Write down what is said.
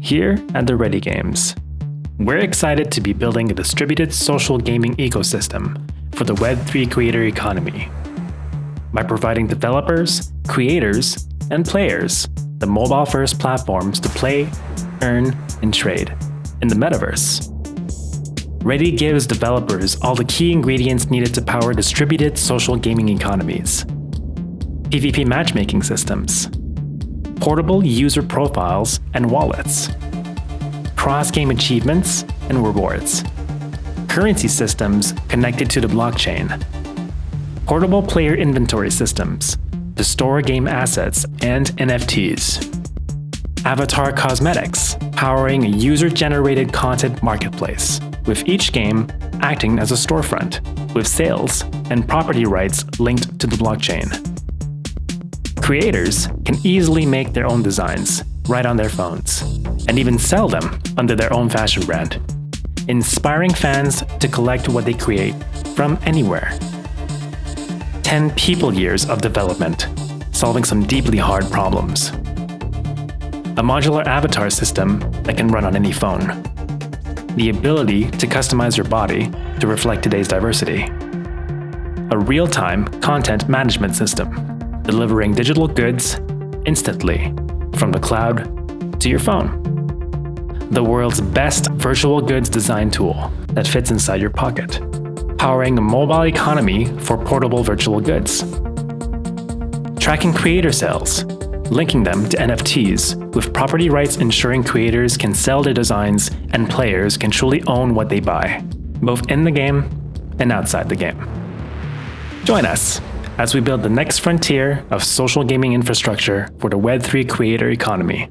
here at the Ready Games. We're excited to be building a distributed social gaming ecosystem for the Web3 creator economy by providing developers, creators, and players the mobile-first platforms to play, earn, and trade in the metaverse. Ready gives developers all the key ingredients needed to power distributed social gaming economies. PvP matchmaking systems, portable user profiles and wallets, cross-game achievements and rewards, currency systems connected to the blockchain, portable player inventory systems to store game assets and NFTs, avatar cosmetics powering a user-generated content marketplace, with each game acting as a storefront, with sales and property rights linked to the blockchain. Creators can easily make their own designs right on their phones, and even sell them under their own fashion brand, inspiring fans to collect what they create from anywhere. 10 people years of development, solving some deeply hard problems. A modular avatar system that can run on any phone the ability to customize your body to reflect today's diversity. A real-time content management system, delivering digital goods instantly from the cloud to your phone. The world's best virtual goods design tool that fits inside your pocket, powering a mobile economy for portable virtual goods. Tracking creator sales, linking them to NFTs, with property rights ensuring creators can sell their designs and players can truly own what they buy, both in the game and outside the game. Join us as we build the next frontier of social gaming infrastructure for the Web3 creator economy.